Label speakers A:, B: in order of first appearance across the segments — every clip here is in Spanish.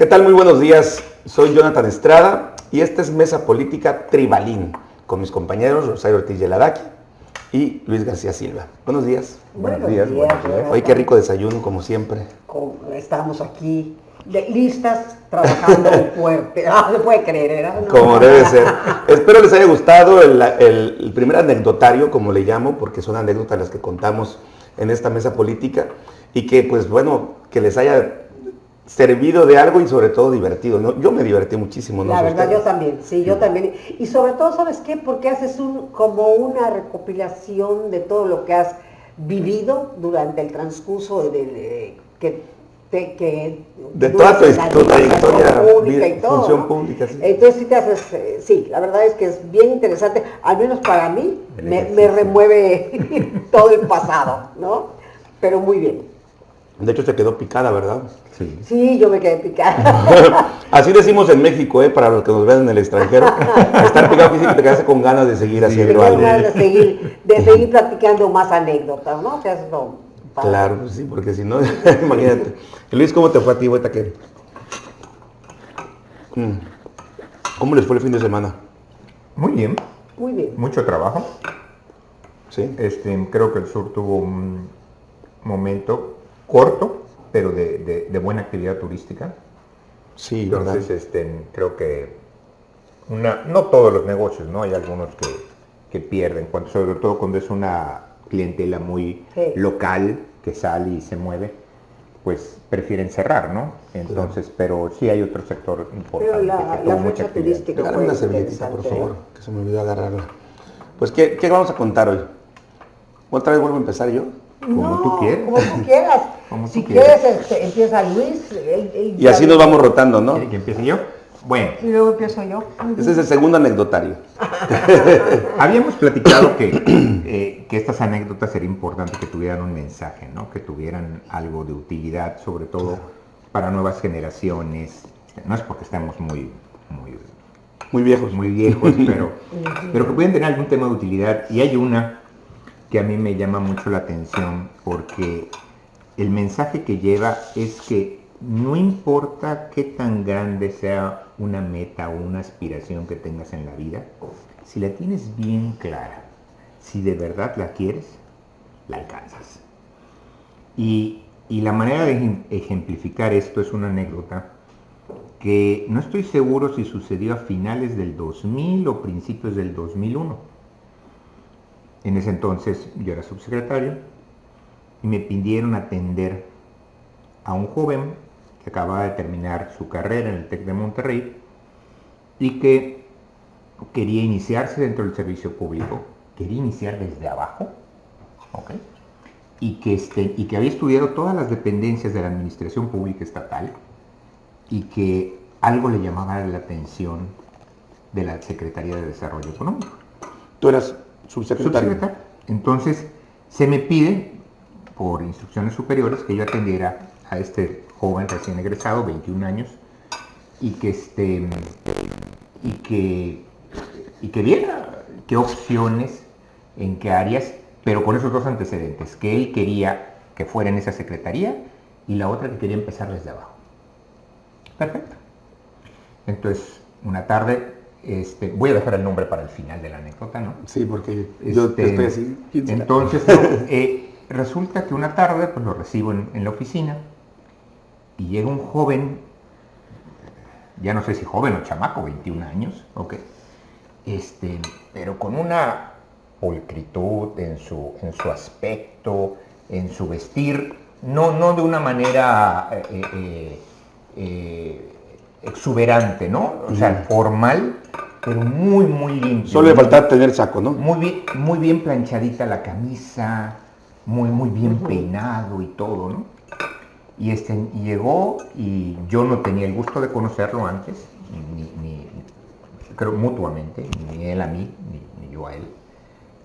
A: ¿Qué tal? Muy buenos días. Soy Jonathan Estrada y esta es Mesa Política Tribalín con mis compañeros Rosario Ortiz Yeladaki y Luis García Silva. Buenos días.
B: Buenos, días. buenos días.
A: Hoy qué rico desayuno, como siempre.
B: Estamos aquí listas, trabajando fuerte. Ah, se puede creer, ¿verdad?
A: Como debe ser. Espero les haya gustado el, el primer anecdotario, como le llamo, porque son anécdotas las que contamos en esta mesa política y que, pues bueno, que les haya servido de algo y sobre todo divertido. ¿no? Yo me divertí muchísimo.
B: ¿no? La verdad, yo también, sí, yo también. Y sobre todo, ¿sabes qué? Porque haces un, como una recopilación de todo lo que has vivido durante el transcurso de, que, que
A: de toda tu, trayectoria pública y todo, función pública. Sí.
B: Entonces sí te haces, eh, sí, la verdad es que es bien interesante, al menos para mí, me, me remueve todo el pasado, ¿no? Pero muy bien.
A: De hecho se quedó picada, ¿verdad?
B: Sí. Sí, yo me quedé picada.
A: Así decimos en México, ¿eh? para los que nos ven en el extranjero. Estar picado quiere te quedas con ganas de seguir haciendo
B: algo. ganas de seguir, de seguir platicando más anécdotas, ¿no?
A: claro, pues sí, porque si no, imagínate. Luis, ¿cómo te fue a ti, ahorita que? Mm. ¿Cómo les fue el fin de semana?
C: Muy bien.
B: Muy bien.
C: Mucho trabajo.
A: Sí.
C: Este, creo que el sur tuvo un momento corto, pero de, buena actividad turística.
A: Sí,
C: Entonces, este, creo que una, no todos los negocios, ¿no? Hay algunos que, pierden, cuando, sobre todo cuando es una clientela muy local que sale y se mueve, pues prefieren cerrar, ¿no? Entonces, pero sí hay otro sector importante.
B: Pero la, que mucha turística.
A: una servilletita, por favor, que se me olvidó agarrarla. Pues, ¿qué, ¿qué vamos a contar hoy? ¿Otra vez vuelvo a empezar yo?
C: Como tú quieras.
B: Como tú quieras. si quieres, este, empieza Luis.
A: y así nos vamos rotando, ¿no?
C: ¿Que empiece yo? Bueno.
B: Y luego empiezo yo.
A: Ese es el segundo anecdotario.
C: Habíamos platicado que, eh, que estas anécdotas sería importante que tuvieran un mensaje, ¿no? Que tuvieran algo de utilidad, sobre todo para nuevas generaciones. No es porque estemos muy, muy,
A: muy viejos,
C: muy viejos, pero, pero que pueden tener algún tema de utilidad. Y hay una que a mí me llama mucho la atención porque el mensaje que lleva es que no importa qué tan grande sea una meta o una aspiración que tengas en la vida, si la tienes bien clara, si de verdad la quieres, la alcanzas. Y, y la manera de ejemplificar esto es una anécdota que no estoy seguro si sucedió a finales del 2000 o principios del 2001 en ese entonces yo era subsecretario y me pidieron atender a un joven que acababa de terminar su carrera en el TEC de Monterrey y que quería iniciarse dentro del servicio público, quería iniciar desde abajo, y, que este, y que había estudiado todas las dependencias de la administración pública estatal y que algo le llamaba la atención de la Secretaría de Desarrollo Económico.
A: ¿Tú eras subsecretario.
C: Entonces, se me pide, por instrucciones superiores, que yo atendiera a este joven recién egresado, 21 años, y que, este, y que, y que viera qué opciones, en qué áreas, pero con esos dos antecedentes, que él quería que fuera en esa secretaría y la otra que quería empezar desde abajo. Perfecto. Entonces, una tarde este, voy a dejar el nombre para el final de la anécdota, ¿no?
A: Sí, porque yo este, estoy así.
C: Entonces, eh, resulta que una tarde, pues lo recibo en, la oficina y llega un joven, ya no sé si joven o chamaco, 21 años, ok, este, pero con una pulcritud en su, en su aspecto, en su vestir, no, no de una manera eh, eh, exuberante, ¿no? O sea, formal, pero muy, muy limpio.
A: Solo le faltaba tener saco, ¿no?
C: Muy bien, muy bien planchadita la camisa, muy, muy bien peinado y todo, ¿no? Y este, llegó y yo no tenía el gusto de conocerlo antes, ni, creo mutuamente, ni él a mí, ni, yo a él.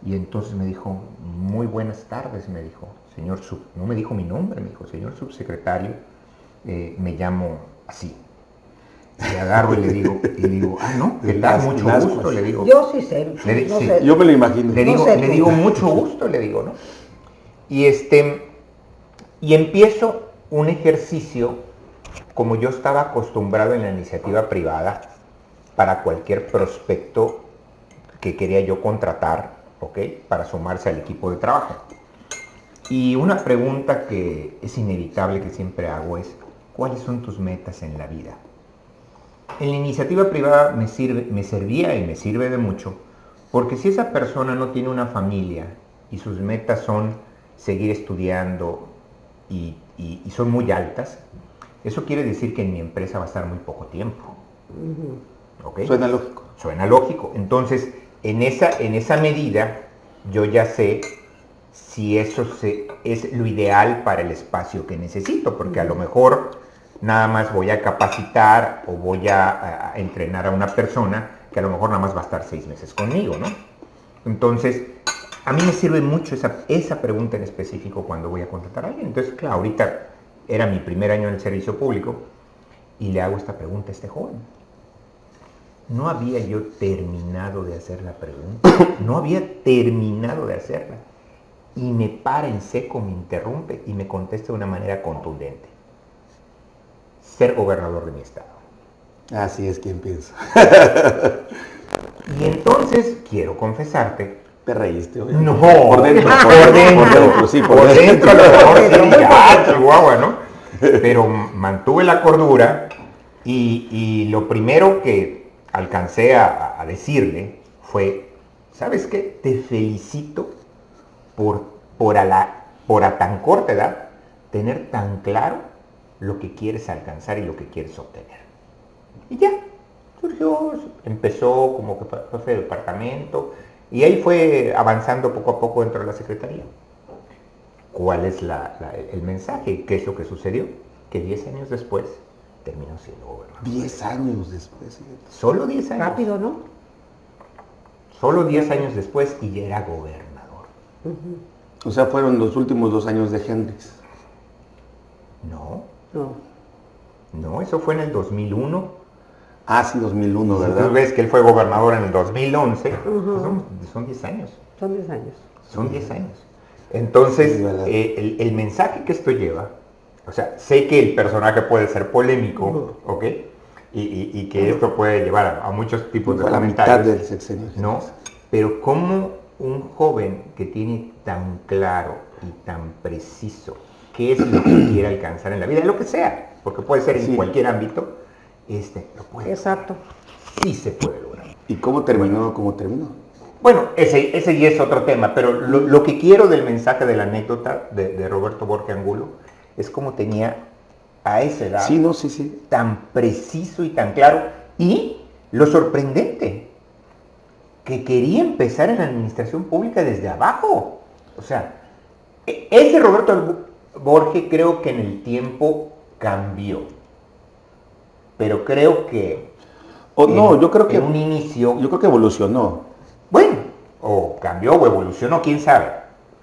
C: Y entonces me dijo, muy buenas tardes, me dijo, señor sub, no me dijo mi nombre, me dijo, señor subsecretario, eh, me llamo así, le agarro y le digo, y le digo, ah, no, ¿qué tal? Mucho gusto, le digo.
B: Yo sí sé.
A: Yo me lo imagino.
C: Le digo, le digo mucho gusto, le digo, ¿no? Y este, y empiezo un ejercicio como yo estaba acostumbrado en la iniciativa privada para cualquier prospecto que quería yo contratar, ¿ok? Para sumarse al equipo de trabajo. Y una pregunta que es inevitable que siempre hago es, ¿cuáles son tus metas en la vida? En la iniciativa privada me, sirve, me servía y me sirve de mucho, porque si esa persona no tiene una familia y sus metas son seguir estudiando y, son muy altas, eso quiere decir que en mi empresa va a estar muy poco tiempo.
A: Suena lógico.
C: Suena lógico. Entonces, en esa, en esa medida, yo ya sé si eso se, es lo ideal para el espacio que necesito, porque a lo mejor nada más voy a capacitar o voy a, entrenar a una persona que a lo mejor nada más va a estar seis meses conmigo, ¿no? Entonces, a mí me sirve mucho esa, esa pregunta en específico cuando voy a contratar a alguien. Entonces, claro, ahorita era mi primer año en el servicio público y le hago esta pregunta a este joven. No había yo terminado de hacer la pregunta, no había terminado de hacerla. Y me para en seco, me interrumpe y me contesta de una manera contundente. Ser gobernador de mi estado.
A: Así es quien piensa.
C: y entonces quiero confesarte
A: te reíste,
C: No,
A: por dentro, por,
C: dentro, sí, por, dentro, a mejor ¿no? Pero mantuve la cordura y, lo primero que alcancé a, decirle fue, ¿sabes qué? Te felicito por, por, a la, por a tan corta edad tener tan claro lo que quieres alcanzar y lo que quieres obtener. Y ya, surgió, empezó como que fue de departamento, y ahí fue avanzando poco a poco dentro de la Secretaría. ¿Cuál es el mensaje? ¿Qué es lo que sucedió? Que 10 años después terminó siendo gobernador.
A: 10 años después.
C: Solo 10 años.
B: Rápido, ¿no?
C: Solo 10 años después y ya era gobernador.
A: O sea, fueron los últimos dos años de Hendrix.
C: No.
B: No.
C: No, eso fue en el 2001
A: Ah, sí, 2001, ¿verdad?
C: Tú ves que él fue gobernador en el 2011, pues son 10 años.
B: Son 10 años.
C: Son 10 años. Entonces, eh, el, mensaje que esto lleva, o sea, sé que el personaje puede ser polémico, ¿ok? Y, que esto puede llevar a, muchos tipos de comentarios.
A: del sexenio.
C: No, pero como un joven que tiene tan claro y tan preciso qué es lo que quiere alcanzar en la vida, lo que sea, porque puede ser en cualquier ámbito, este lo puede.
B: Exacto.
C: Sí se puede lograr.
A: ¿Y cómo terminó? ¿Cómo terminó?
C: Bueno, ese, ese ya es otro tema, pero lo, que quiero del mensaje de la anécdota de, Roberto Borge Angulo es cómo tenía a esa edad
A: sí, no, sí, sí.
C: tan preciso y tan claro. Y lo sorprendente, que quería empezar en la administración pública desde abajo. O sea, e, ese Roberto Borge creo que en el tiempo cambió pero creo que...
A: O, no, yo creo que...
C: un inicio...
A: Yo creo que evolucionó.
C: Bueno, o cambió o evolucionó, quién sabe.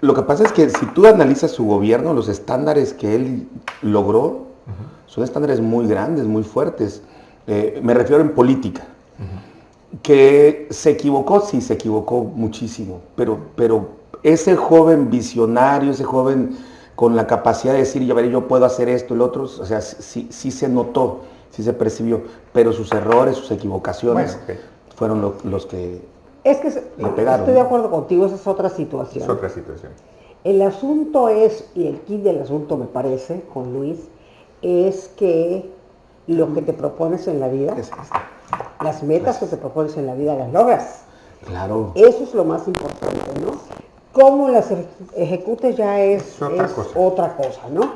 A: Lo que pasa es que si tú analizas su gobierno, los estándares que él logró son estándares muy grandes, muy fuertes. Eh, me refiero en política. Que se equivocó, sí, se equivocó muchísimo, pero, pero ese joven visionario, ese joven con la capacidad de decir, ya veré, yo puedo hacer esto, el otro, o sea, sí, sí se notó sí se percibió, pero sus errores, sus equivocaciones fueron los que
B: es que le pegaron. Estoy de acuerdo contigo, esa es otra situación.
C: Es otra situación.
B: El asunto es, y el kit del asunto me parece, con Luis, es que lo que te propones en la vida, las metas que te propones en la vida las logras.
A: Claro.
B: Eso es lo más importante, ¿no? Cómo las ejecutes ya es, otra, cosa. otra, cosa. ¿no?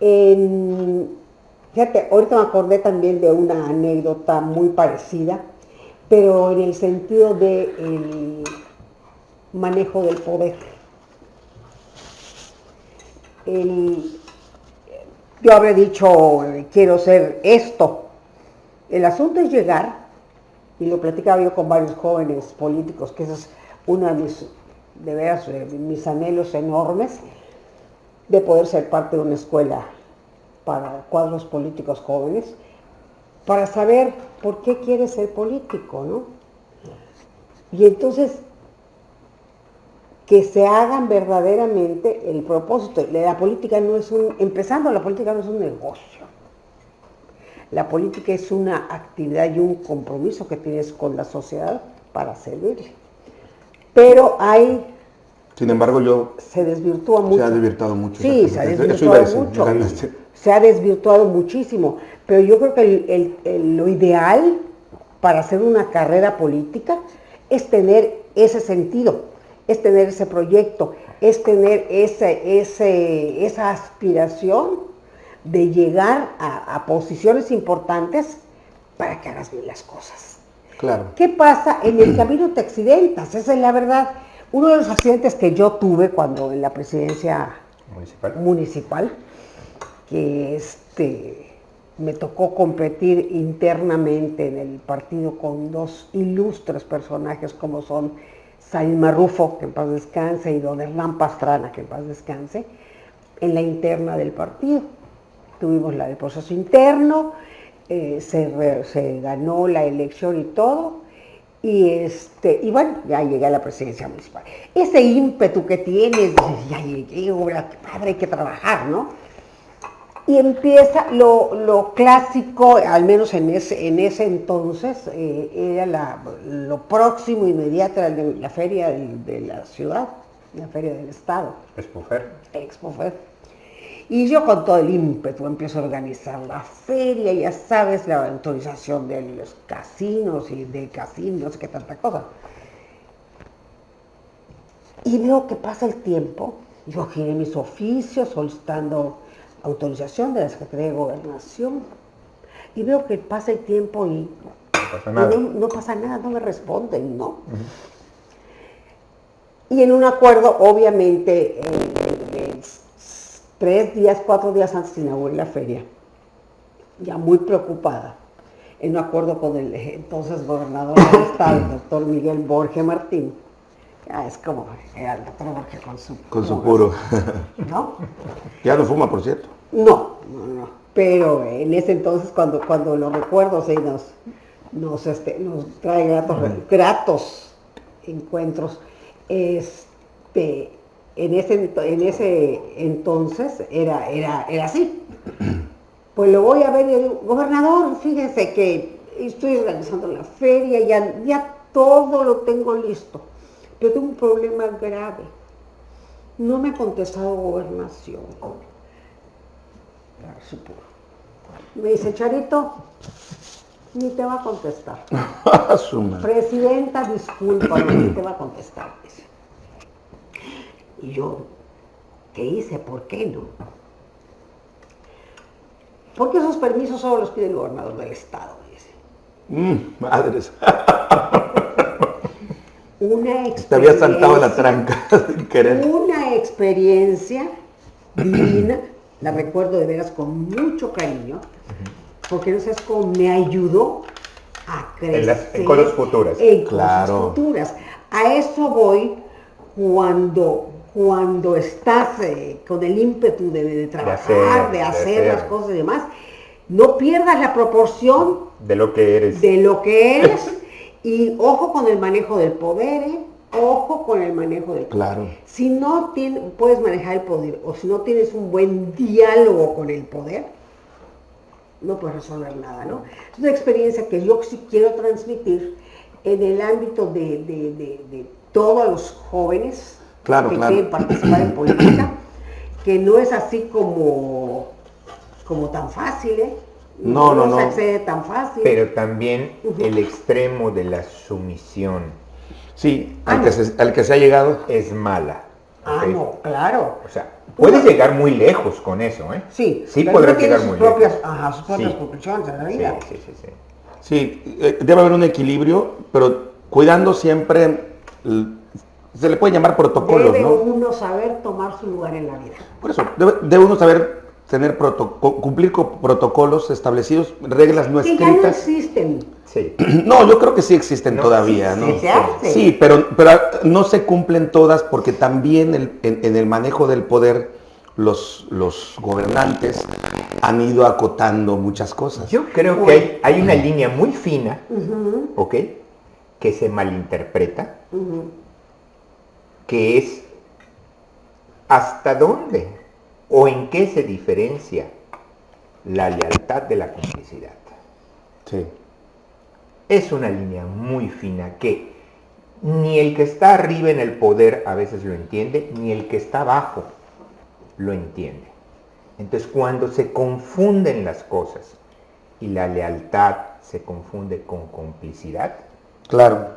B: En, Fíjate, ahorita me acordé también de una anécdota muy parecida, pero en el sentido del manejo del poder. yo habría dicho, quiero ser esto. El asunto es llegar, y lo platicaba yo con varios jóvenes políticos, que ese es uno de mis, de veras, mis anhelos enormes, de poder ser parte de una escuela para cuadros políticos jóvenes, para saber por qué quiere ser político, ¿no? Y entonces, que se hagan verdaderamente el propósito. La política no es un, empezando, la política no es un negocio. La política es una actividad y un compromiso que tienes con la sociedad para servirle. Pero hay...
A: Sin embargo, yo...
B: Se desvirtúa mucho.
A: Se ha desvirtuado mucho.
B: Sí, se ha desvirtuado mucho. Se ha desvirtuado muchísimo. Pero yo creo que lo ideal para hacer una carrera política es tener ese sentido, es tener ese proyecto, es tener ese, ese, esa aspiración de llegar a, posiciones importantes para que hagas bien las cosas.
A: Claro.
B: ¿Qué pasa? En el camino te accidentas, esa es la verdad. Uno de los accidentes que yo tuve cuando en la presidencia municipal, municipal que este, me tocó competir internamente en el partido con dos ilustres personajes como son Saín Marrufo, que en paz descanse, y don Hernán Pastrana, que en paz descanse, en la interna del partido tuvimos la, el proceso interno, eh, se, ganó la elección y todo, y, este, y bueno, ya llegué a la presidencia municipal. Ese ímpetu que tienes, ya llegué, qué padre, hay que trabajar, ¿no? Y empieza lo, clásico, al menos en ese, en ese entonces, eh, era lo próximo, inmediato, era la feria de, la ciudad, la feria del estado.
C: Expofer.
B: Expofer y yo con todo el ímpetu empiezo a organizar la feria, ya sabes, la autorización de los casinos y de casinos, no sé qué tanta cosa. Y veo que pasa el tiempo, yo giré mis oficios solicitando autorización de la Secretaría de Gobernación, y veo que pasa el tiempo y no pasa nada, no, me responden, ¿no? Y en un acuerdo, obviamente, tres días, cuatro días antes de inaugurar la feria, ya muy preocupada, en un acuerdo con el entonces gobernador del estado, el doctor Miguel Borge Martín, ya es como el doctor Borge con su...
A: Con su puro.
B: ¿No?
A: ya no fuma, por cierto.
B: No, no, no. Pero en ese entonces, cuando, cuando lo recuerdo, sí, nos, nos, este, nos trae gratos, gratos encuentros. Este, en ese, en ese entonces era, era, era así. Pues lo voy a ver y digo, gobernador, fíjese que estoy organizando la feria, ya, ya todo lo tengo listo, pero tengo un problema grave. No me ha contestado gobernación. Me dice, Charito, ni te va a contestar. Presidenta, disculpa, ni te va a contestar. Y yo, ¿qué hice? ¿Por qué no? Porque esos permisos solo los pide el gobernador del estado, dice.
A: Mm, madres.
B: Una experiencia.
A: Te había saltado la tranca sin querer.
B: Una experiencia divina, la recuerdo de veras con mucho cariño, porque no sabes cómo me ayudó a crecer. En, las,
C: en cosas futuras.
B: En cosas futuras. A eso voy cuando cuando estás eh, con el ímpetu de, trabajar, de hacer, las cosas y demás, no pierdas la proporción
C: de lo que eres.
B: De lo que eres y ojo con el manejo del poder, ¿eh? ojo con el manejo del
A: poder. Claro.
B: Si no puedes manejar el poder o si no tienes un buen diálogo con el poder, no puedes resolver nada, ¿no? Es una experiencia que yo sí quiero transmitir en el ámbito de, de todos los jóvenes,
A: claro,
B: que
A: quieren
B: participar en política, que no es así como, como tan fácil, ¿eh?
A: No, no, no.
B: se accede tan fácil.
C: Pero también el extremo de la sumisión.
A: Sí, al, ah, que se, al, que se, ha llegado.
C: Es mala.
B: Ah, no, claro.
C: O sea, puedes llegar muy lejos con eso, ¿eh?
B: Sí,
C: sí podrás llegar muy
B: propias,
C: lejos.
B: Ajá, sus propias conclusiones en la vida.
C: Sí, sí, sí.
A: Sí, sí eh, debe haber un equilibrio, pero cuidando siempre se le puede llamar protocolos,
B: debe
A: ¿no?
B: uno saber tomar su lugar en la vida.
A: Por eso, debe, uno saber tener cumplir con protocolos establecidos, reglas no escritas.
B: Que ya no existen.
A: Sí. No, yo creo que sí existen todavía, ¿no? Sí, pero, pero no se cumplen todas porque también en, el manejo del poder los, los gobernantes han ido acotando muchas cosas.
C: Yo creo que hay, una línea muy fina, ¿ok? Que se malinterpreta que es hasta dónde o en qué se diferencia la lealtad de la complicidad.
A: Sí.
C: Es una línea muy fina que ni el que está arriba en el poder a veces lo entiende, ni el que está abajo lo entiende. Entonces cuando se confunden las cosas y la lealtad se confunde con complicidad,
A: Claro.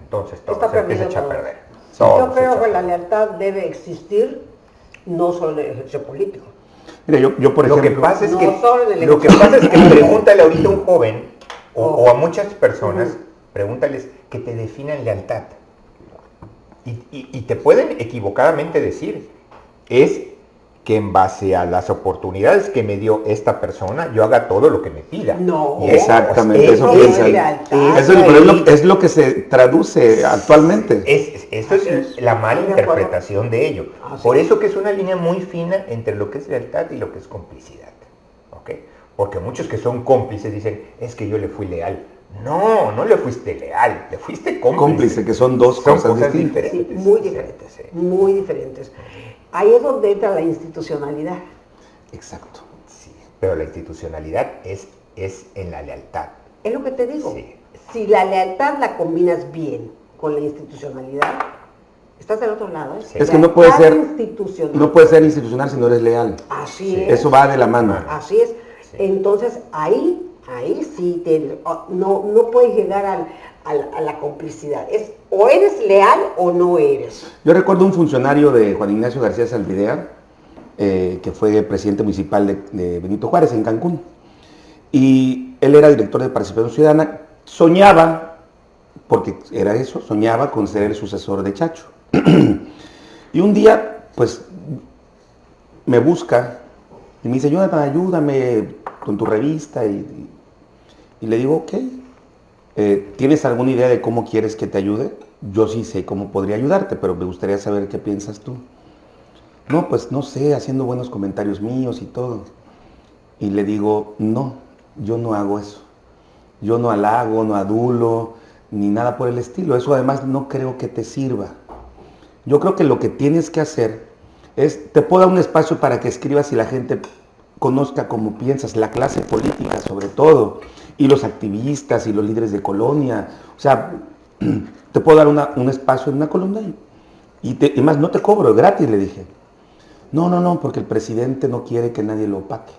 C: entonces todo
B: Está
C: se empieza a echar a
B: todo. Yo creo que la lealtad debe existir no solo en el ejercicio político.
A: Mira, yo, yo por
C: lo que
A: ejemplo...
C: pasa es
B: no
C: que lo que pasa es que pregúntale ahorita a un joven o, o a muchas personas, pregúntales que te definan lealtad. Y, y- y te pueden equivocadamente decir, es que en base a las oportunidades que me dio esta persona, yo haga todo lo que me pida.
B: No.
A: Exactamente,
C: es-
A: eso
C: es-.
A: Eso es, lo, es lo que se traduce actualmente.
C: Es, es- eso
B: Así
C: es,
B: es.
C: la mala interpretación de ello.
B: Así
C: Por
B: es.
C: eso que es una línea muy fina entre lo que es lealtad y lo que es complicidad. ¿ok? Porque muchos que son cómplices dicen, es que yo le fui leal. No, no le fuiste leal, le fuiste cómplice.
A: Cómplice, que son dos
C: Son
A: cosas,
C: cosas
A: distintas.
B: Sí,
C: diferentes.
B: muy diferentes,
C: sí.
B: muy diferentes. Ahí es donde entra la institucionalidad.
A: Exacto.
C: Sí, pero la institucionalidad es, es en la lealtad.
B: Es lo que te digo.
C: Sí.
B: Si la lealtad la combinas bien con la institucionalidad, estás del otro lado. ¿eh?
C: Sí.
A: Es que no puede ser-
B: institucional.
A: No puedes ser institucional si no eres leal.
B: Así
C: Sí.
B: es.
A: Eso va de la mano.
B: Así es.
C: Sí.
B: Entonces ahí, ahí sí te- oh, no, no puedes llegar al- a la complicidad. Es o eres leal o no eres.
A: Yo recuerdo un funcionario de Juan Ignacio García Salvidea, eh, que fue presidente municipal de, de Benito Juárez en Cancún. Y él era director de Participación Ciudadana. Soñaba, porque era eso, soñaba con ser el sucesor de Chacho. y un día, pues, me busca y me dice, Jonathan, ayúdame con tu revista. Y, y- y le digo, ok, eh, ¿tienes alguna idea de cómo quieres que te ayude? Yo sí sé cómo podría ayudarte, pero me gustaría saber qué piensas tú. No, pues no sé, haciendo buenos comentarios míos y todo. Y le digo, no, yo no hago eso. Yo no halago, no adulo, ni nada por el estilo. Eso además no creo que te sirva. Yo creo que lo que tienes que hacer es, te puedo dar un espacio para que escribas y la gente conozca cómo piensas, la clase política sobre todo, y los activistas y los líderes de colonia. O sea, te puedo dar una- un espacio en una columna y, te- y más, no te cobro, es gratis, le dije. No, no, no, porque el presidente no quiere que nadie lo opaque,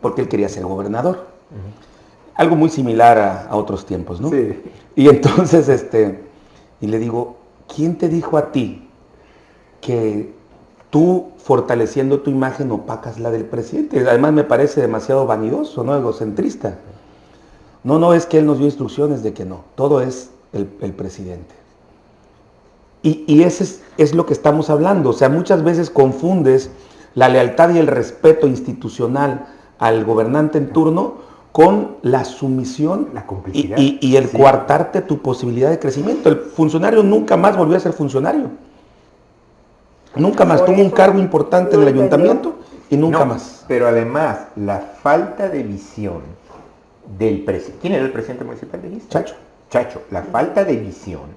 A: porque él quería ser gobernador. Algo muy similar a, a otros tiempos, ¿no?
C: Sí.
A: Y entonces, este, y le digo, ¿quién te dijo a ti que tú fortaleciendo tu imagen opacas la del presidente? Además me parece demasiado vanidoso, ¿no? Egocentrista. No, no, es que él nos dio instrucciones de que no, todo es el, el presidente. Y, y ese es, es lo que estamos hablando. O sea, muchas veces confundes la lealtad y el respeto institucional al gobernante en turno con la sumisión
C: La
A: y,
C: complicidad.
A: y- y el
C: Sí.
A: coartarte tu posibilidad de crecimiento. El funcionario nunca más volvió a ser funcionario. Nunca más.
B: Por
A: Tuvo un
B: eso
A: cargo importante en
B: no
A: el
B: entendió.
A: ayuntamiento y nunca
C: No,
A: más.
C: Pero además, la falta de visión del presidente. ¿Quién era el presidente municipal dijiste?
A: Chacho.
C: Chacho, la falta de visión,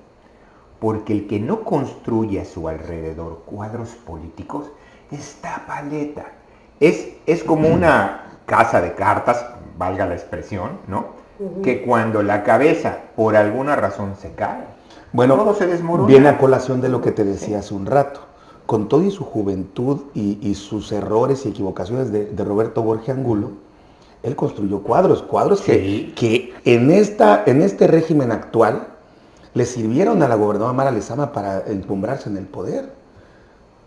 C: porque el que no construye a su alrededor cuadros políticos está paleta. Es, es como una casa de cartas, valga la expresión, ¿no? Que cuando la cabeza por alguna razón se cae,
A: Bueno,
C: todo se desmorona.
A: viene a colación de lo que te decía hace un rato. Con todo y su juventud y, y sus errores y equivocaciones de, de Roberto Borges Angulo, él construyó cuadros, cuadros
C: Sí.
A: que, que en, esta, en este régimen actual le sirvieron a la gobernadora Mara Lezama para encumbrarse en el poder.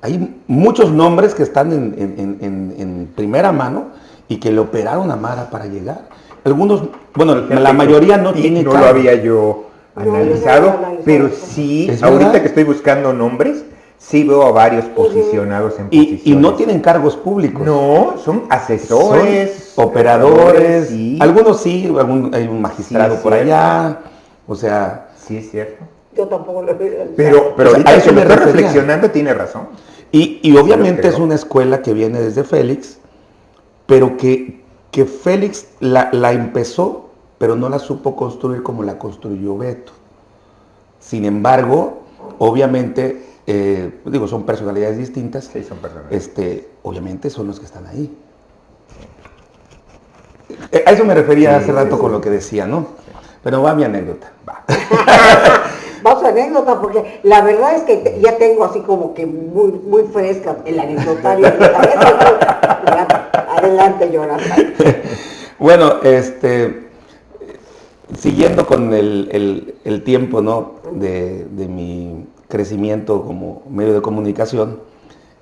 A: Hay muchos nombres que están en, en- en- en- en primera mano y que le operaron a Mara para llegar. Algunos, bueno,
C: Fíjate
A: la mayoría no
C: sí,
A: tiene
C: No
A: cargo.
C: lo había yo
B: No, no
C: analizado,
B: lo había analizado
C: pero sí,
A: ¿Es
C: ahorita
A: verdad?
C: que estoy buscando nombres, sí veo a varios posicionados en
A: Y,
C: posiciones.
A: y no tienen cargos públicos.
C: No, son asesores,
A: Son operadores,
C: sí.
A: algunos sí, algún- hay un magistrado
C: Sí,
A: por
C: cierto.
A: allá, o sea,
C: Sí, es cierto.
B: Yo tampoco lo veo.
C: Pero, pero
A: O sea,
C: ahorita
A: a eso me
C: reflexionando tiene razón.
A: y, y obviamente es una escuela que viene desde Félix, pero que, que Félix la, la empezó, pero no la supo construir como la construyó Beto. Sin embargo, obviamente, eh, digo, son personalidades distintas,
C: Sí, son personas.
A: este, obviamente son los que están ahí. Eh, a eso me refería hace rato con lo que decía, ¿no? Pero va mi anécdota. Va.
B: Vamos a anécdota, porque la verdad es que ya tengo así como que muy, muy fresca el anecdotario. Adelante, Jonathan.
A: Bueno, este, siguiendo con el, tiempo ¿no? de, mi crecimiento como medio de comunicación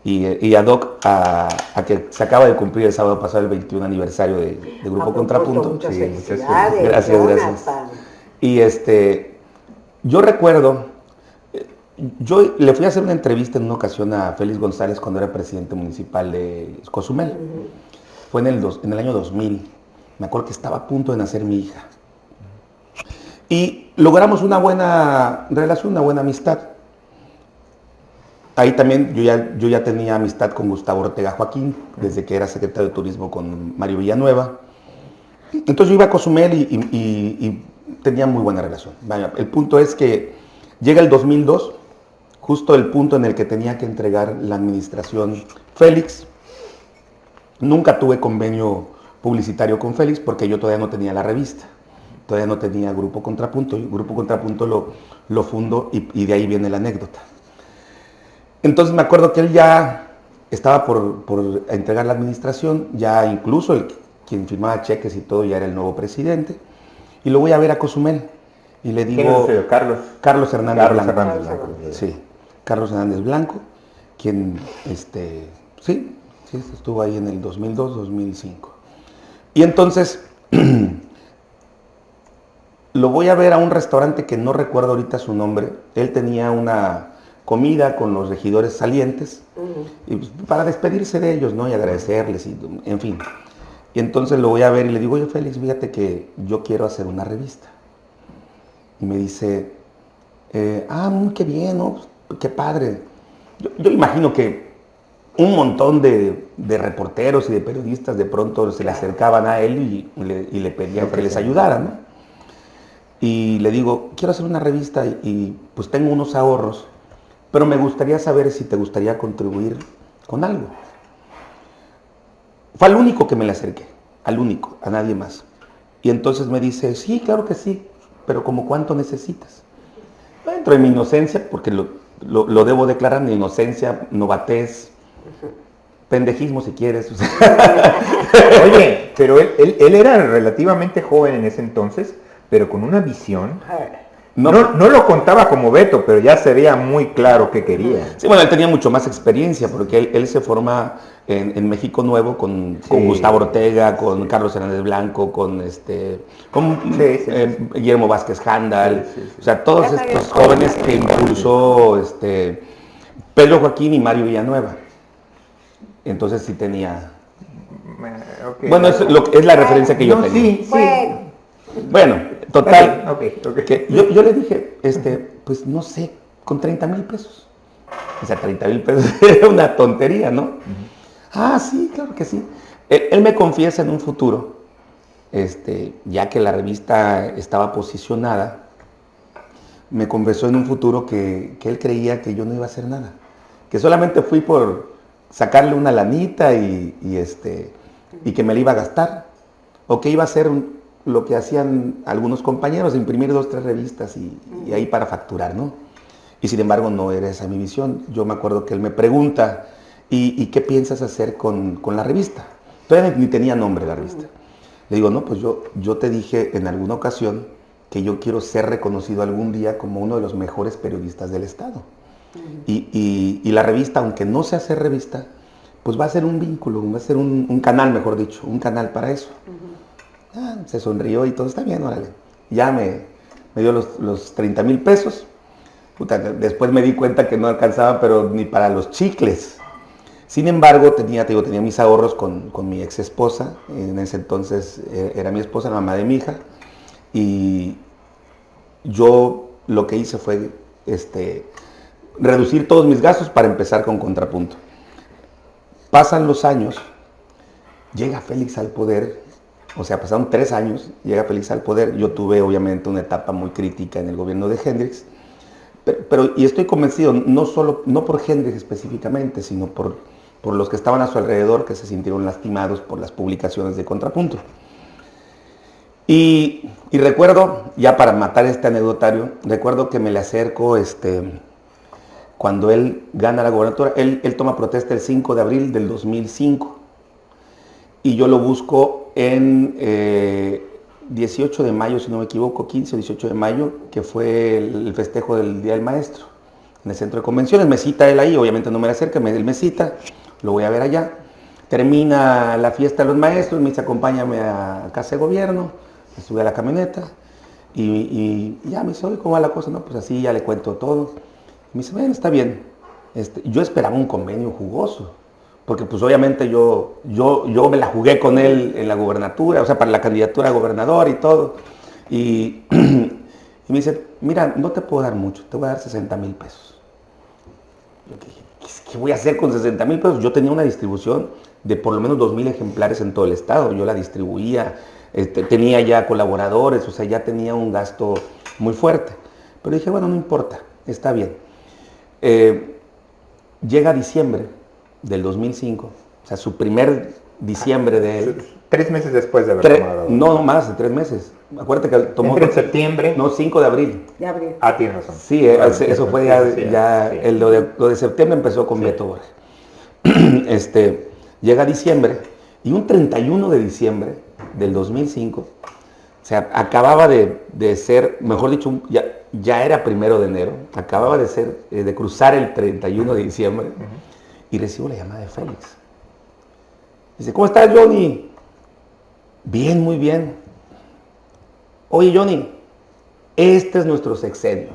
A: y, y ad hoc a, que se acaba de cumplir el sábado pasado el 21 aniversario de, Grupo Contrapunto.
B: Muchas sí, felicidades,
A: gracias, gracias. Y este, yo recuerdo, yo le fui a hacer una entrevista en una ocasión a Félix González cuando era presidente municipal de Cozumel. Fue en el, dos, en el año 2000. Me acuerdo que estaba a punto de nacer mi hija. Y logramos una buena relación, una buena amistad. Ahí también yo ya, yo ya tenía amistad con Gustavo Ortega Joaquín, desde que era secretario de Turismo con Mario Villanueva. Entonces yo iba a Cozumel y, tenía muy buena relación. el punto es que llega el 2002, justo el punto en el que tenía que entregar la administración Félix. Nunca tuve convenio publicitario con Félix porque yo todavía no tenía la revista todavía no tenía Grupo Contrapunto, Grupo Contrapunto lo fundo y, de ahí viene la anécdota. Entonces me acuerdo que él ya estaba por, entregar la administración, ya incluso el, quien firmaba cheques y todo ya era el nuevo presidente, y lo voy a ver a Cozumel. Y le digo...
C: Carlos.
A: Carlos Hernández Blanco. Sí, Carlos Hernández Blanco, quien, este, sí, sí, estuvo ahí en el 2002-2005. Y entonces lo voy a ver a un restaurante que no recuerdo ahorita su nombre. Él tenía una comida con los regidores salientes y pues, para despedirse de ellos, ¿no? Y agradecerles, y, en fin. Y entonces lo voy a ver y le digo, oye Félix, fíjate que yo quiero hacer una revista. Y me dice, eh, ah, qué bien, ¿no? qué padre. Yo, imagino que un montón de, reporteros y de periodistas de pronto se le acercaban a él y, le, pedían que les ayudara, ¿no? y le digo, quiero hacer una revista y, pues tengo unos ahorros, pero me gustaría saber si te gustaría contribuir con algo. Fue al único que me le acerqué, al único, a nadie más. Y entonces me dice, sí, claro que sí, pero como cuánto necesitas. Dentro de mi inocencia, porque lo, debo declarar, mi inocencia, novatez, pendejismo si quieres.
C: Oye, pero él, él era relativamente joven en ese entonces pero con una visión. No, no, lo contaba como Beto, pero ya se veía muy claro qué quería.
A: Sí, bueno, él tenía mucho más experiencia, porque él, se forma en, México Nuevo con, Gustavo Ortega, con Carlos Hernández Blanco, con este con, eh, Guillermo Vázquez Handal, o sea, todos estos jóvenes que impulsó este Pedro Joaquín y Mario Villanueva. Entonces sí tenía. Eh, bueno, es, lo, es la referencia que yo tenía. Total. yo, le dije, este, pues no sé, con 30 mil pesos. O sea, 30 mil pesos era una tontería, ¿no? Ah, sí, claro que sí. Él, me confiesa en un futuro, este, ya que la revista estaba posicionada, me confesó en un futuro que, él creía que yo no iba a hacer nada. Que solamente fui por sacarle una lanita y, este, y que me la iba a gastar. O que iba a ser un, lo que hacían algunos compañeros, imprimir dos, tres revistas y, ahí para facturar, ¿no? Y sin embargo no era esa mi visión. Yo me acuerdo que él me pregunta, ¿y, qué piensas hacer con, la revista? Todavía ni tenía nombre la revista. Le digo, no, pues yo, yo te dije en alguna ocasión que yo quiero ser reconocido algún día como uno de los mejores periodistas del Estado. y, la revista, aunque no sea hacer revista, pues va a ser un vínculo, va a ser un, canal, mejor dicho, un canal para eso. Se sonrió y todo está bien, órale. Ya me, me dio los, los 30 mil pesos. después me di cuenta que no alcanzaba, pero ni para los chicles. Sin embargo, tenía, te digo, tenía mis ahorros con, mi ex esposa. En ese entonces eh, era mi esposa, la mamá de mi hija. Y yo lo que hice fue este, reducir todos mis gastos para empezar con contrapunto. Pasan los años, llega Félix al poder o sea, pasaron tres años, llega Félix al poder. Yo tuve obviamente una etapa muy crítica en el gobierno de Hendrix. Pero, y estoy convencido, no solo, no por Hendrix específicamente, sino por, por los que estaban a su alrededor, que se sintieron lastimados por las publicaciones de Contrapunto. Y, recuerdo, ya para matar este anecdotario, recuerdo que me le acerco este, cuando él gana la gobernatura. Él, toma protesta el 5 de abril del 2005. Y yo lo busco en 18 eh, de mayo, si no me equivoco, 15 o 18 de mayo, que fue el, festejo del Día del Maestro, en el centro de convenciones. Me cita él ahí, obviamente no me acerca, él me cita, lo voy a ver allá. Termina la fiesta de los maestros, me dice acompáñame a casa de gobierno sube a la camioneta y, ya me dice, oye, ¿cómo va la cosa? No, pues así ya le cuento todo. Me dice, bueno, está bien. Este, yo esperaba un convenio jugoso, porque pues obviamente yo, yo, yo me la jugué con él en la gubernatura, o sea, para la candidatura a gobernador y todo. Y, me dice, mira, no te puedo dar mucho, te voy a dar 60 mil pesos. Yo dije, ¿qué voy a hacer con 60 mil pesos? Yo tenía una distribución de por lo menos 2 mil ejemplares en todo el estado, yo la distribuía, este, tenía ya colaboradores, o sea, ya tenía un gasto muy fuerte. Pero dije, bueno, no importa, está bien. Eh, llega diciembre del 2005, o sea, su primer diciembre de él.
C: Tres meses después de haber tomado.
A: No, no más de tres meses. Acuérdate que tomó.
C: en septiembre.
A: No, 5 de abril.
B: De abril.
C: Ah, tienes razón.
A: Sí, eh, eso fue ya. el, lo, de, septiembre empezó con Beto Borges. este, llega diciembre y un 31 de diciembre del 2005, o sea, acababa de, ser, mejor dicho, ya, ya, era primero de enero, acababa de ser, eh, de cruzar el 31 de diciembre, y recibo la llamada de Félix. Dice, ¿cómo estás, Johnny? Bien, muy bien. Oye, Johnny, este es nuestro sexenio.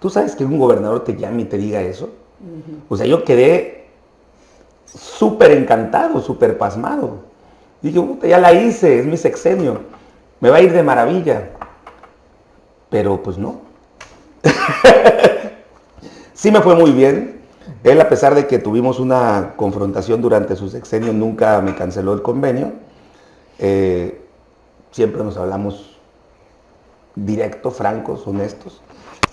A: ¿Tú sabes que un gobernador te llame y te diga eso? O sea, yo quedé súper encantado, súper pasmado. Dije, puta, ya la hice, es mi sexenio, me va a ir de maravilla. Pero pues no. sí me fue muy bien. Él, a pesar de que tuvimos una confrontación durante su sexenio, nunca me canceló el convenio. Eh, siempre nos hablamos directo, francos, honestos.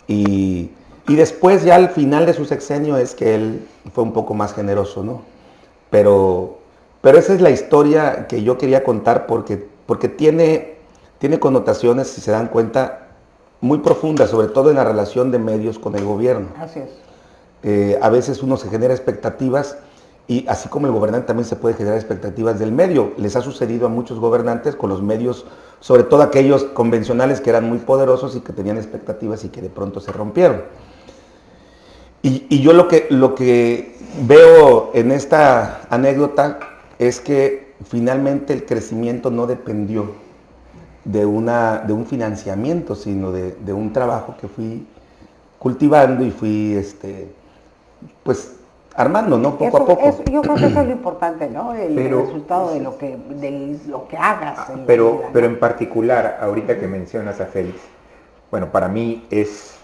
A: Y, después, ya al final de su sexenio, es que él fue un poco más generoso, ¿no? Pero pero esa es la historia que yo quería contar porque, porque tiene, tiene connotaciones, si se dan cuenta, muy profundas, sobre todo en la relación de medios con el gobierno.
B: Así es.
A: Eh, a veces uno se genera expectativas y así como el gobernante también se puede generar expectativas del medio. Les ha sucedido a muchos gobernantes con los medios, sobre todo aquellos convencionales que eran muy poderosos y que tenían expectativas y que de pronto se rompieron. Y, yo lo que, lo que veo en esta anécdota es que finalmente el crecimiento no dependió de, una, de un financiamiento, sino de, un trabajo que fui cultivando y fui, este, pues, armando, ¿no? Poco a poco.
B: yo creo que eso es lo importante, ¿no? El resultado de lo que, de lo que hagas.
C: pero, pero en particular, ahorita que mencionas a Félix, bueno, para mí es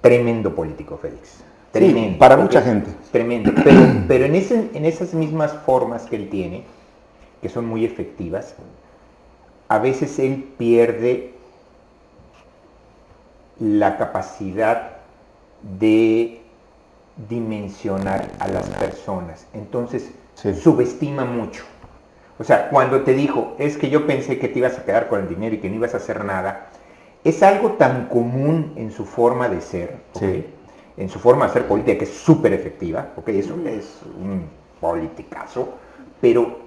C: tremendo político Félix.
A: Tremendo. para mucha gente.
C: Tremendo. Pero, en, en esas mismas formas que él tiene, que son muy efectivas, a veces él pierde la capacidad de dimensionar a las personas. Entonces, subestima mucho. O sea, cuando te dijo, es que yo pensé que te ibas a quedar con el dinero y que no ibas a hacer nada, es algo tan común en su forma de ser. Sí en su forma de hacer política, que es súper efectiva, porque eso es un politicazo, pero,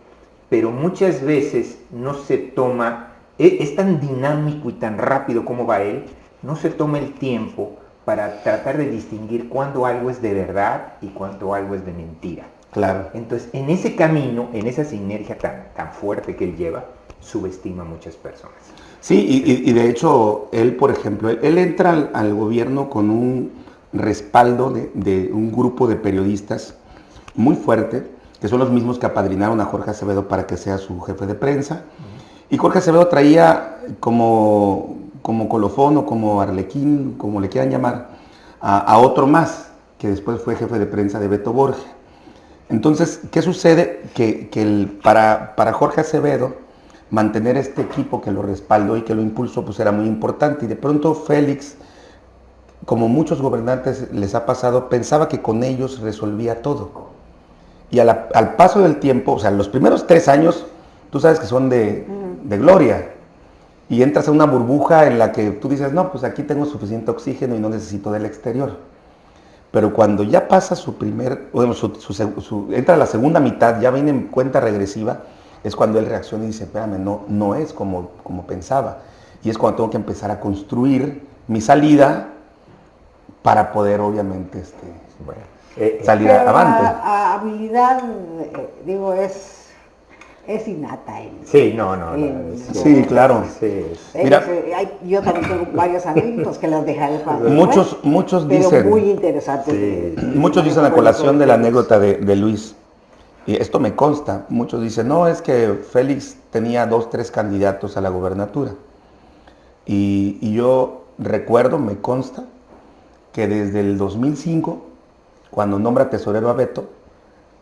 C: pero muchas veces no se toma, e, es, tan dinámico y tan rápido como va él, no se toma el tiempo para tratar de distinguir cuándo algo es de verdad y cuándo algo es de mentira.
A: Claro.
C: Entonces, en ese camino, en esa sinergia tan, tan fuerte que él lleva, subestima a muchas personas.
A: Sí, y, de hecho, él, por ejemplo, él, entra al gobierno con un, respaldo de, un grupo de periodistas muy fuerte, que son los mismos que apadrinaron a Jorge Acevedo para que sea su jefe de prensa. Y Jorge Acevedo traía como, como colofón o como arlequín, como le quieran llamar, a, otro más, que después fue jefe de prensa de Beto Borges. Entonces, ¿qué sucede? Que, el, para, para Jorge Acevedo, mantener este equipo que lo respaldó y que lo impulsó, pues era muy importante. Y de pronto Félix como muchos gobernantes les ha pasado, pensaba que con ellos resolvía todo. Y al paso del tiempo, o sea, los primeros tres años, tú sabes que son de, de gloria. Y entras a una burbuja en la que tú dices, no, pues aquí tengo suficiente oxígeno y no necesito del exterior. Pero cuando ya pasa su primer, bueno, su, su, su, entra la segunda mitad, ya viene en cuenta regresiva, es cuando él reacciona y dice, espérame, no, no es como, como pensaba. Y es cuando tengo que empezar a construir mi salida para poder, obviamente, este, bueno, eh, salir
B: Pero
A: avante.
B: La habilidad, eh, digo, es es innata en,
C: Sí, no, no,
A: Sí, claro.
C: Sí.
A: Mira.
B: Eh, yo también tengo varios anécdotas que las dejaré para
A: Muchos, muchos
B: pero
A: dicen,
B: muy interesantes.
C: Sí.
A: muchos dicen la colación de la anécdota de, de Luis. Y esto me consta. Muchos dicen, no, es que Félix tenía dos, tres candidatos a la gubernatura. Y, y yo recuerdo, me consta, que desde el 2005, cuando nombra tesorero a Beto,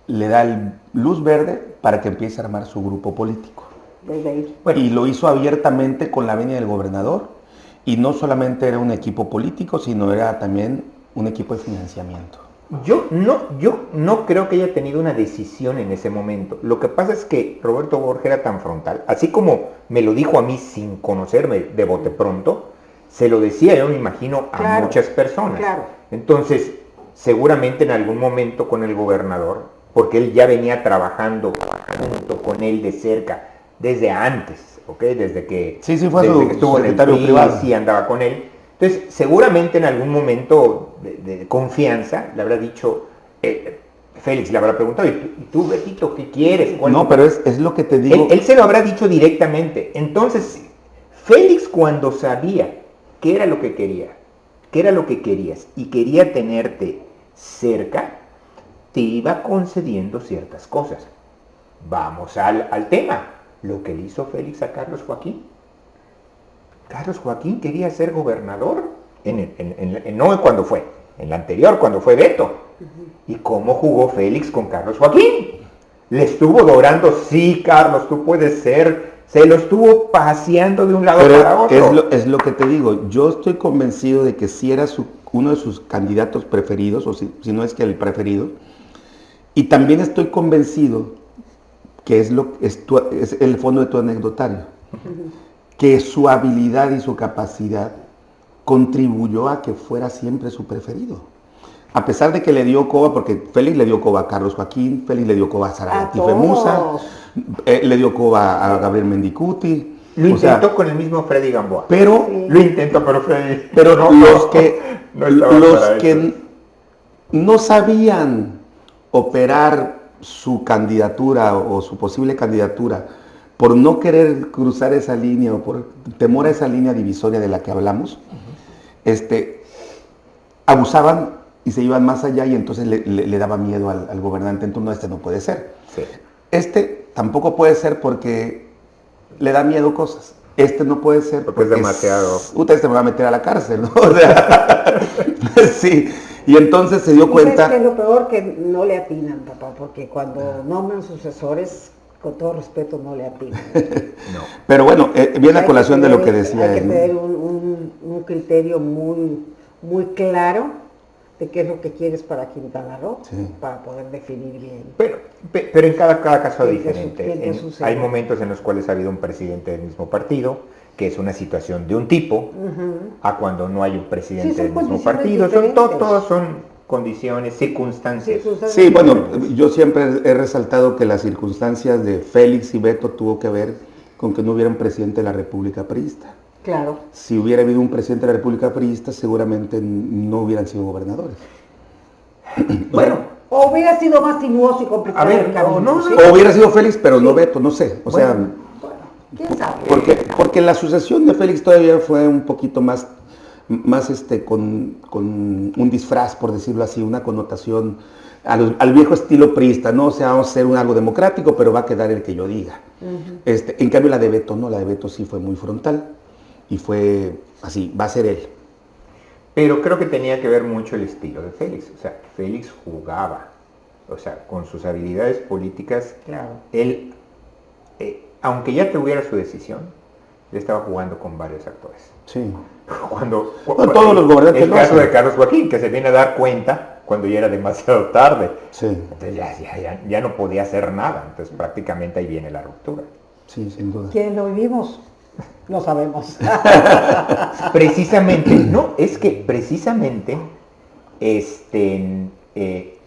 A: le da el luz verde para que empiece a armar su grupo político.
B: Desde ahí.
A: Y lo hizo abiertamente con la venia del gobernador. Y no solamente era un equipo político, sino era también un equipo de financiamiento.
C: Yo no, yo no creo que haya tenido una decisión en ese momento. Lo que pasa es que Roberto Borges era tan frontal, así como me lo dijo a mí sin conocerme de bote pronto, se lo decía, yo me imagino, a
B: Claro,
C: muchas personas.
B: claro.
C: Entonces, seguramente en algún momento con el gobernador, porque él ya venía trabajando junto con él de cerca desde antes, ¿ok? Desde que,
A: Sí, sí, fue
C: desde
A: su
C: que estuvo en el PRI,
A: privado.
C: sí andaba con él. Entonces, seguramente en algún momento de, de confianza le habrá dicho, eh, Félix le habrá preguntado, ¿y tú, y tú, Betito, qué quieres? ¿Cuál-
A: No, pero es, es lo que te digo.
C: él, él se lo habrá dicho directamente. Entonces, Félix cuando sabía qué era lo que quería, qué era lo que querías y quería tenerte cerca, te iba concediendo ciertas cosas. Vamos al, al tema. Lo que le hizo Félix a Carlos Joaquín. Carlos Joaquín quería ser gobernador, en, el- en- en- en- no cuando fue, en la anterior, cuando fue Beto. ¿Y cómo jugó Félix con Carlos Joaquín? Le estuvo dorando, sí, Carlos, tú puedes ser. Se lo estuvo paseando de un lado para
A: Pero
C: otro.
A: es lo, es lo que te digo. Yo estoy convencido de que si era su- uno de sus candidatos preferidos, o si, si no es que el preferido, y también estoy convencido que es, lo, es, tu- es el fondo de tu anecdotario, que su habilidad y su capacidad contribuyó a que fuera siempre su preferido. A pesar de que le dio coba, porque Félix le dio coba a Carlos Joaquín, Félix le dio coba a
B: A
A: Sara Tifemusa,
B: todos.
A: eh, le dio coba a Gabriel Mendicuti.
C: Lo
A: o sea,
C: intentó con el mismo Freddy Gamboa.
A: pero
B: Sí.
C: Lo intentó, pero Freddy.
A: pero
C: no,
A: los que,
C: no
A: los que
C: eso.
A: no sabían operar su candidatura o su posible candidatura por no querer cruzar esa línea o por temor a esa línea divisoria de la que hablamos, este, abusaban y se iban más allá y entonces le, le- le daba miedo al, al gobernante. Entonces, no, este no puede ser.
C: Sí.
A: Este tampoco puede ser porque le da miedo cosas. Este no puede ser
C: Porque es demasiado.
A: Puta, este me va a meter a la cárcel, ¿no? O sea, sí. Y entonces se dio
B: ¿Y sabes
A: cuenta.
B: qué es lo peor? Que no le atinan, papá, porque cuando nombran sucesores, con todo respeto, no le atinan.
C: No.
A: Pero bueno, eh, viene
B: Hay
A: a colación de lo que decía
B: Hay que
A: él.
B: tener un, un- un criterio muy, muy claro de qué es lo que quieres para Quintana Roo,
A: Sí.
B: para poder definir bien.
C: Pero, pe- pero en cada, cada caso
B: ¿Qué te su-
C: diferente. En-
B: sucede?
C: hay momentos en los cuales ha habido un presidente del mismo partido, que es una situación de un tipo, a cuando no hay un presidente
B: Sí, son
C: del mismo partido. Son,
B: diferentes.
C: todos son condiciones, circunstancias.
B: Circunstancias
A: Sí, bueno, yo siempre he resaltado que las circunstancias de Félix y Beto tuvo que ver con que no hubiera un presidente de la República Priista.
B: Claro.
A: Si hubiera habido un presidente de la República Priista, seguramente no hubieran sido gobernadores.
C: Bueno,
B: O hubiera sido más sinuoso y complicado
C: A ver,
B: el camino,
C: no, no,
B: ¿sí?
A: O hubiera sido Félix, pero no Beto, no sé. O sea,
C: Bueno.
B: Quién sabe.
A: porque, porque la sucesión de Félix todavía fue un poquito más, más este, con, con un disfraz, por decirlo así, una connotación al, al viejo estilo priista, ¿no? O sea, vamos a hacer un algo democrático, pero va a quedar el que yo diga. este, en cambio, la de Beto no, la de Beto sí fue muy frontal y fue así, va a ser él.
C: Pero creo que tenía que ver mucho el estilo de Félix. O sea, Félix jugaba. O sea, con sus habilidades políticas,
B: Claro.
C: él, eh, aunque ya tuviera su decisión, él estaba jugando con varios actores.
A: Sí.
C: Cuando,
A: No, todos los gobernantes
C: El
A: lo
C: caso
A: hacen.
C: de Carlos Joaquín, que se viene a dar cuenta cuando ya era demasiado tarde.
A: Sí,
C: Entonces ya, ya, ya, ya no podía hacer nada. Entonces prácticamente ahí viene la ruptura.
A: Sí, sin duda.
B: Quienes lo vivimos, lo sabemos.
C: precisamente, no, es que precisamente, este, eh,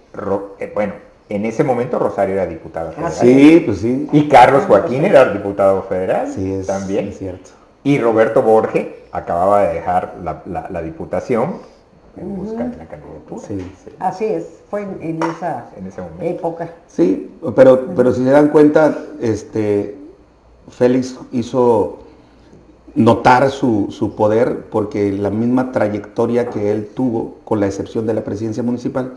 C: eh, bueno, en ese momento Rosario era diputado
A: federal. Sí, pues sí.
C: Y Carlos Joaquín era diputado federal.
A: Sí, es,
C: también.
A: Es cierto.
C: Y Roberto Borge acababa de dejar la, diputación en busca de la candidatura.
B: Sí, Así es, fue en, esa época.
A: Sí, pero, pero si se dan cuenta, este, Félix hizo notar su, su, poder porque la misma trayectoria que él tuvo, con la excepción de la presidencia municipal,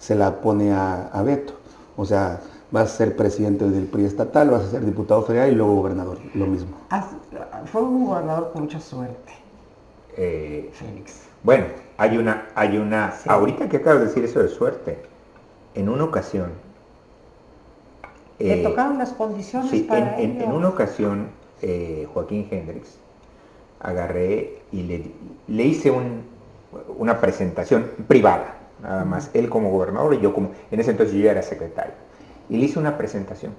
A: se la pone a, Beto. O sea, vas a ser presidente del PRI estatal, vas a ser diputado federal y luego gobernador, lo mismo.
B: Fue un gobernador con mucha suerte.
C: Eh, Félix. Bueno, hay una, hay una, ahorita que acabas de decir eso de suerte, en una ocasión.
B: Le eh, tocaron las condiciones para
C: en, en, una ocasión, eh, Joaquín Hendrix, agarré y le, le hice un, una presentación privada nada más, él como gobernador y yo como, en ese entonces yo ya era secretario. Y le hice una presentación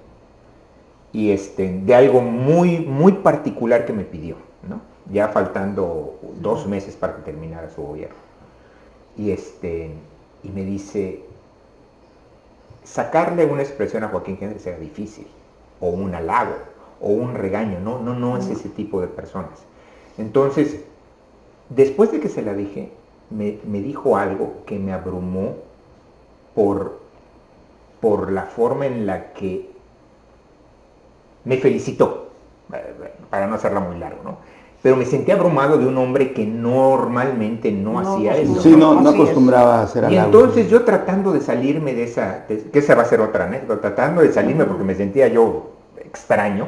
C: y este, de algo muy, muy particular que me pidió, ¿no? ya faltando dos meses para que terminara su gobierno. Y, este, y me dice, sacarle una expresión a Joaquín Género era difícil, o un halago, o un regaño, no, no, no es ese tipo de personas. Entonces, después de que se la dije, me, dijo algo que me abrumó por, por la forma en la que me felicitó, para no hacerla muy largo, ¿no? Pero me sentí abrumado de un hombre que normalmente no, hacía eso.
A: Sí, no, no acostumbraba a hacer
C: algo. Y entonces yo tratando de salirme de esa, que esa va a ser otra anécdota, tratando de salirme porque me sentía yo extraño,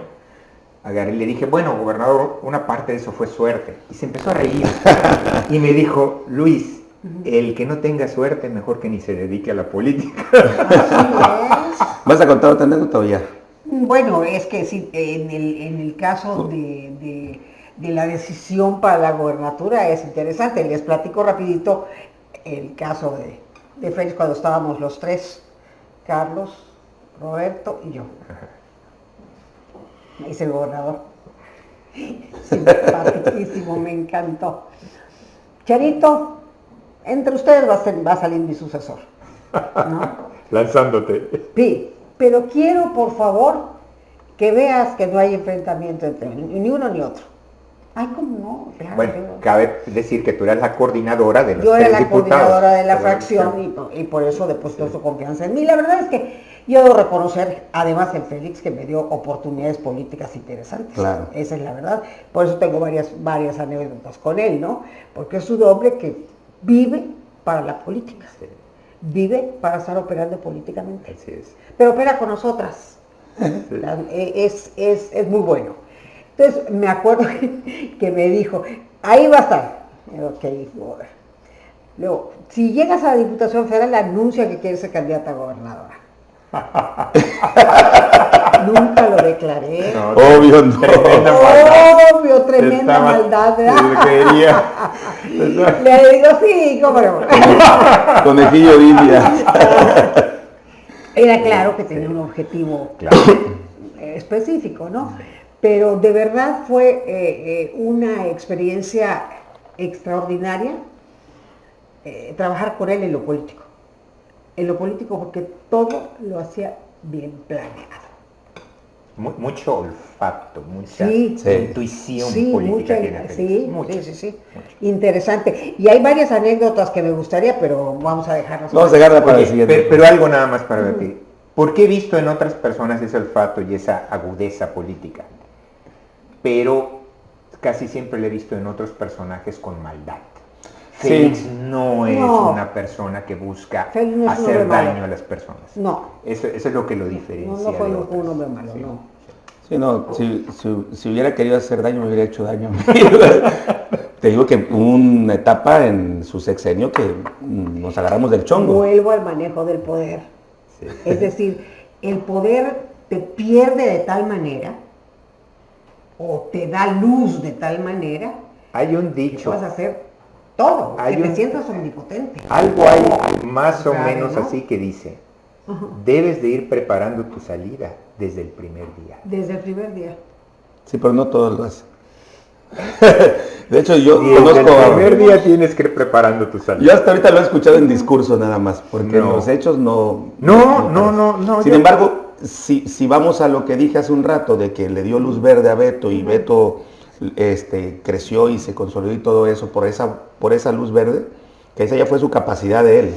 C: agarré y le dije, bueno, gobernador, una parte de eso fue suerte. Y se empezó a reír. y me dijo, Luis, el que no tenga suerte, mejor que ni se dedique a la política.
A: ¿Vas a contar otra anécdota o ya?
B: Bueno, es que sí, en el, caso de, la decisión para la gobernatura es interesante. Les platico rapidito el caso de, de Félix cuando estábamos los tres, Carlos, Roberto y yo es el gobernador. Simpaticísimo, me encantó. Charito, entre ustedes va a, va a salir mi sucesor.
C: Lanzándote.
B: Sí, pero quiero por favor que veas que no hay enfrentamiento entre ni uno ni otro. Ay, ¿cómo
C: no? bueno, cabe decir que tú eras la coordinadora de los
B: Yo era la coordinadora de la fracción y, y, por eso depositó su confianza en mí. La verdad es que yo debo reconocer, además, en Félix, que me dio oportunidades políticas interesantes.
A: Claro.
B: Esa es la verdad. Por eso tengo varias, varias anécdotas con él, ¿no? Porque es un hombre que vive para la política. Vive para estar operando políticamente.
C: Así es.
B: Pero opera con nosotras. Eh, es, es, es, muy bueno. Entonces, me acuerdo que, me dijo, ahí va a estar. Ok, Luego, si llegas a la Diputación Federal, anuncia que quieres ser candidata a gobernadora. Nunca lo declaré.
A: Obvio, no.
B: Tremenda maldad. Obvio, tremenda maldad. Le digo, sí, cómo no.
A: Conejillo de India.
B: Era claro que tenía un objetivo específico, ¿no? Pero de verdad fue eh, eh, una experiencia extraordinaria eh, trabajar con él en lo político en lo político porque todo lo hacía bien planeado.
C: mucho olfato, mucha intuición política.
B: sí, sí, sí, Interesante. Y hay varias anécdotas que me gustaría, pero vamos a dejarlas.
A: Vamos a dejarla para el siguiente.
C: Pero, algo nada más para ver. ¿Por qué he visto en otras personas ese olfato y esa agudeza política? Pero casi siempre lo he visto en otros personajes con maldad. Félix no es una persona que busca hacer daño a las personas.
B: No.
C: Eso, es lo que lo diferencia.
B: No, no fue un hombre malo, no.
A: Sí, no, si, si, hubiera querido hacer daño, me hubiera hecho daño. Te digo que hubo una etapa en su sexenio que nos agarramos del chongo.
B: Vuelvo al manejo del poder. Es decir, el poder te pierde de tal manera o te da luz de tal manera.
C: Hay un dicho.
B: Que vas a hacer todo, hay que te sientas omnipotente.
C: Algo hay más o menos así que dice, debes de ir preparando tu salida desde el primer día.
B: Desde el primer día.
A: Sí, pero no todos lo hacen. de hecho, yo
C: Y desde
A: conozco...
C: el primer día tienes que ir preparando tu salida.
A: Yo hasta ahorita lo he escuchado en discurso nada más, porque en los hechos no...
C: No, no, no, no,
A: Sin embargo, si, si vamos a lo que dije hace un rato, de que le dio luz verde a Beto y Beto este, creció y se consolidó y todo eso por esa, por esa luz verde, que esa ya fue su capacidad de él.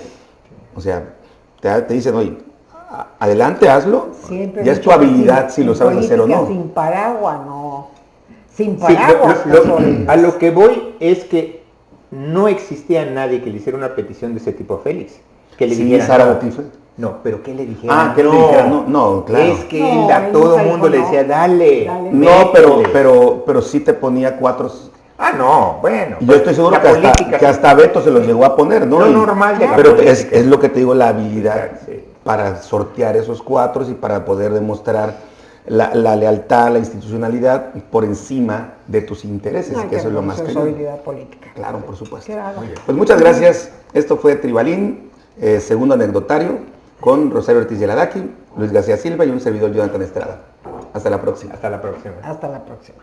A: O sea, te, te dicen, oye, adelante, hazlo.
B: Siempre
A: ya es tu habilidad
B: sin-
A: si lo sabes hacer o no.
B: Sin paraguas, no. Sin
C: Sí, lo-
B: paraguas.
C: lo- a lo que voy es que no existía nadie que le hiciera una petición de ese tipo a Félix. Que le
A: Sí,
C: dijera, no, no, pero que le dijera,
A: Ah, que le dijera, no, no, claro.
C: Es que
B: No,
C: él a todo el mundo le
B: no.
C: decía, dale.
B: Dale.
A: No, pero,
C: métele".
A: pero, pero sí te ponía cuatro.
C: Ah, no, bueno.
A: Y yo
C: pues,
A: estoy seguro
C: la
A: que hasta, que hasta Beto se los llegó a poner, ¿no?
C: Lo
A: Y-
C: normal de la
A: Pero es, es lo que te digo, la habilidad
C: Sí.
A: para sortear esos cuatro y para poder demostrar la, la lealtad, la institucionalidad por encima de tus intereses,
B: Ay,
A: que
B: qué
A: eso es lo más
B: responsabilidad política.
A: Claro, por supuesto. Pues muchas gracias. Esto fue Tribalín, eh, segundo anecdotario, con Rosario Ortiz Yeladaki, Luis García Silva y un servidor Jonathan Estrada. Hasta la próxima.
C: Hasta la próxima.
B: Hasta la próxima.